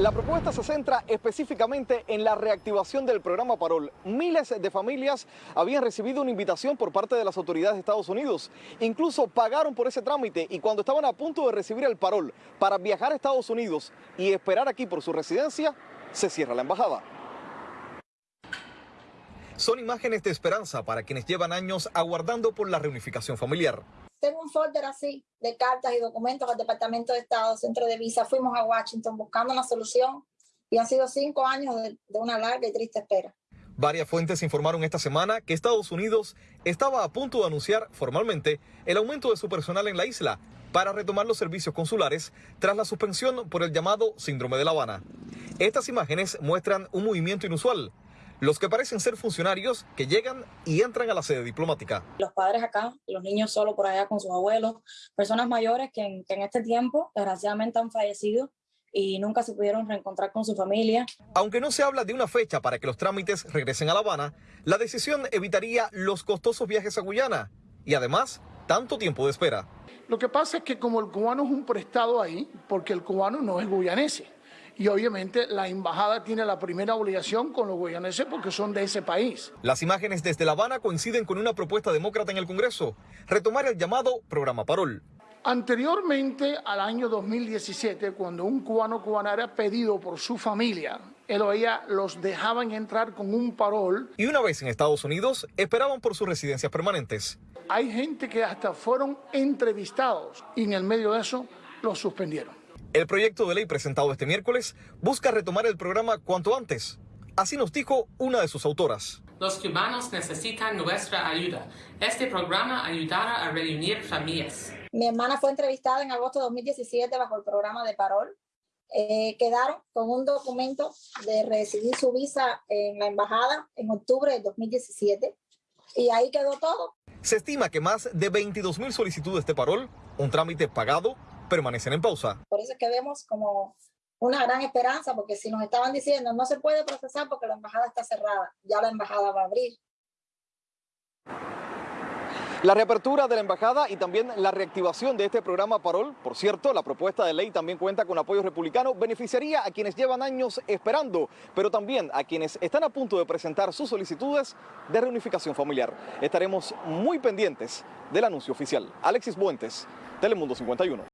La propuesta se centra específicamente en la reactivación del programa Parol. Miles de familias habían recibido una invitación por parte de las autoridades de Estados Unidos. Incluso pagaron por ese trámite y cuando estaban a punto de recibir el Parol para viajar a Estados Unidos y esperar aquí por su residencia, se cierra la embajada. Son imágenes de esperanza para quienes llevan años aguardando por la reunificación familiar. Tengo un folder así de cartas y documentos al Departamento de Estado, Centro de Visa. Fuimos a Washington buscando una solución y han sido cinco años de, de una larga y triste espera. Varias fuentes informaron esta semana que Estados Unidos estaba a punto de anunciar formalmente el aumento de su personal en la isla para retomar los servicios consulares tras la suspensión por el llamado síndrome de La Habana. Estas imágenes muestran un movimiento inusual los que parecen ser funcionarios que llegan y entran a la sede diplomática. Los padres acá, los niños solo por allá con sus abuelos, personas mayores que en, que en este tiempo desgraciadamente han fallecido y nunca se pudieron reencontrar con su familia. Aunque no se habla de una fecha para que los trámites regresen a La Habana, la decisión evitaría los costosos viajes a Guyana y además tanto tiempo de espera. Lo que pasa es que como el cubano es un prestado ahí, porque el cubano no es guyanese, y obviamente la embajada tiene la primera obligación con los guyaneses porque son de ese país. Las imágenes desde La Habana coinciden con una propuesta demócrata en el Congreso, retomar el llamado programa Parol. Anteriormente al año 2017, cuando un cubano cubana era pedido por su familia, él o ella los dejaban entrar con un parol. Y una vez en Estados Unidos, esperaban por sus residencias permanentes. Hay gente que hasta fueron entrevistados y en el medio de eso los suspendieron. El proyecto de ley presentado este miércoles busca retomar el programa cuanto antes. Así nos dijo una de sus autoras. Los cubanos necesitan nuestra ayuda. Este programa ayudará a reunir familias. Mi hermana fue entrevistada en agosto de 2017 bajo el programa de Parol. Eh, quedaron con un documento de recibir su visa en la embajada en octubre de 2017 y ahí quedó todo. Se estima que más de 22 mil solicitudes de Parol, un trámite pagado, permanecen en pausa. Por eso es que vemos como una gran esperanza, porque si nos estaban diciendo no se puede procesar porque la embajada está cerrada, ya la embajada va a abrir. La reapertura de la embajada y también la reactivación de este programa Parol, por cierto, la propuesta de ley también cuenta con apoyo republicano, beneficiaría a quienes llevan años esperando, pero también a quienes están a punto de presentar sus solicitudes de reunificación familiar. Estaremos muy pendientes del anuncio oficial. Alexis Buentes, Telemundo 51.